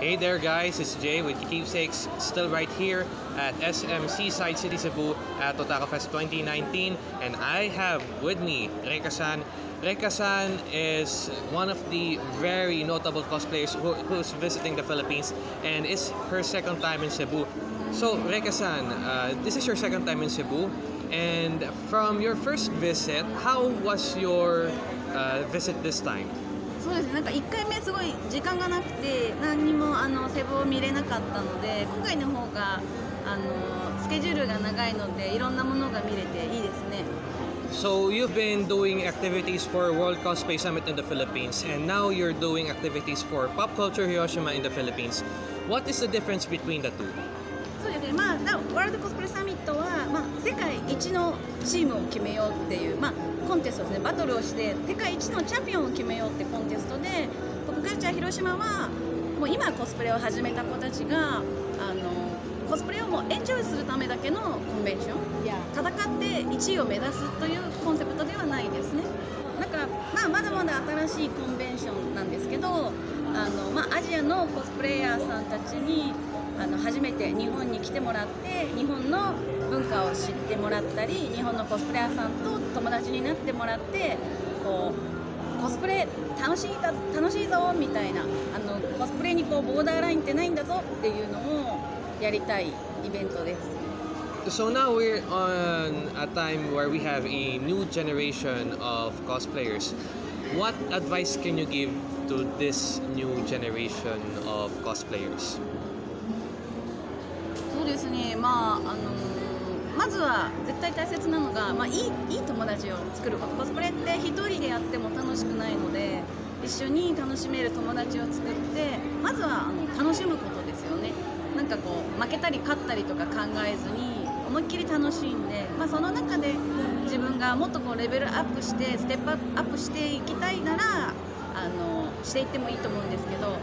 Hey there guys, it's Jay with Keepsakes, still right here at SMC Side City Cebu at Otaka Fest 2019 and I have with me Reka-san. Reka-san is one of the very notable cosplayers who, who's visiting the Philippines and it's her second time in Cebu. So Reka-san, uh, this is your second time in Cebu and from your first visit, how was your uh, visit this time? そうですなんか1回目すごい時間がなくて何にもあのセブを見れなかったので今回の方があのスケジュールが長いのでいろんなものが見れていいですね So you've been doing activities for World Cosplay Summit in the Philippines and now you're doing activities for Pop Culture Hiroshima in the Philippines. What is the difference between the two? そうですね。まあなワールドコスプレサミットは、まあ、世界一のチームを決めようっていう、まあ、コンテストですね。バトルをして世界一のチャンピオンを決めようってコンテストでポップカルチャー広島はもう今コスプレを始めた子たちがあのコスプレをもうエンジョイするためだけのコンベンション戦って1位を目指すというコンセプトではないですね。だから、まあ、まだまだ新しいコンベンションなんですけどあの、まあ、アジアのコスプレイヤーさんたちにあの初めて日本に来てもらって日本の文化を知ってもらったり日本のコスプレイヤーさんと友達になってもらってこうコスプレ楽しい楽しいぞみたいなあのコスプレにこうボーダーラインってないんだぞっていうのをやりたいイベントです So now we're on a time where we have a new generation of cosplayers. What advice can you give to this new generation of cosplayers? そうですね。まああのまずは絶対大切なのが、まあ、いいいい友達を作ること。コスプレって一人でやっても楽しくないので一緒に楽しめる友達を作ってまずはあの楽しむことですよね。なんかこう負けたり勝ったりとか考えずに思いっきり楽しんで、まあ、その中で自分がもっとこうレベルアップしてステップアップしていきたいならあのしていってもいいと思うんですけど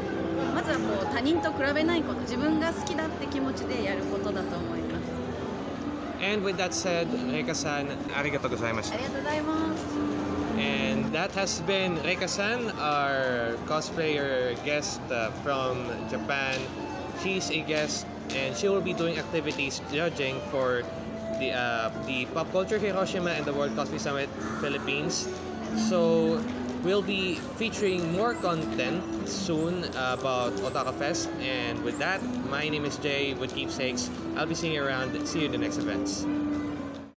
まずはこう他人と比べないこと自分が好きだって気持ちでやることだと思います And with that said, Reka-san, arigato gozaimashita. ありがとうございます that has been Reka-san, our cosplayer guest uh, from Japan. She's a guest and she will be doing activities judging for the uh, the Pop Culture Hiroshima and the World Cosplay Summit Philippines. So we'll be featuring more content soon about Otaka Fest. And with that, my name is Jay with Keepsakes. I'll be seeing you around. See you in the next events.